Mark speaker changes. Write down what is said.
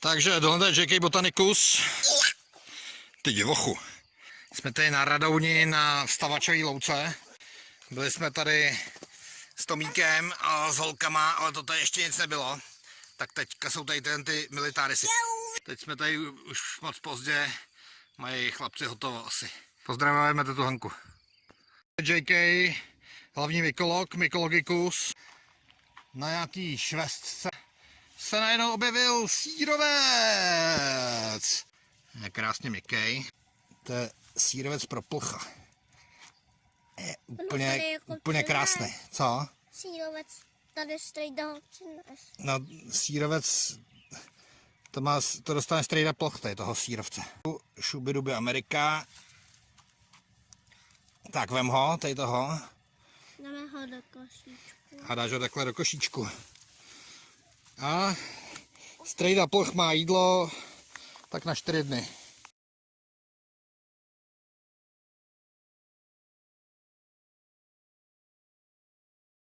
Speaker 1: Takže tohle je JK Botanicus. Ty divochu. Jsme tady na Radouni na stavačové louce. Byli jsme tady s Tomíkem a s holkama, ale to tady ještě nic nebylo. Tak teďka jsou tady ten ty militárisy. Teď jsme tady už moc pozdě, mají chlapci hotovo asi. Pozdravujeme tu Hanku. JK, hlavní mykolog, mykologicus. Na nějaký švestce se najednou objevil sírovec. Je krásně měkký. To je sírovec pro plcha. Je úplně,
Speaker 2: jako
Speaker 1: úplně krásný. Co?
Speaker 2: Sírovec tady strejda ho přines.
Speaker 1: No, sírovec, to, má, to dostane strejda ploch, tady toho sírovce. Šubiduby Amerika. Tak vem ho, tady toho.
Speaker 2: Dáme ho do košíčku.
Speaker 1: A dáš ho takhle do košíčku. A strejda ploch má jídlo tak na čtyři dny.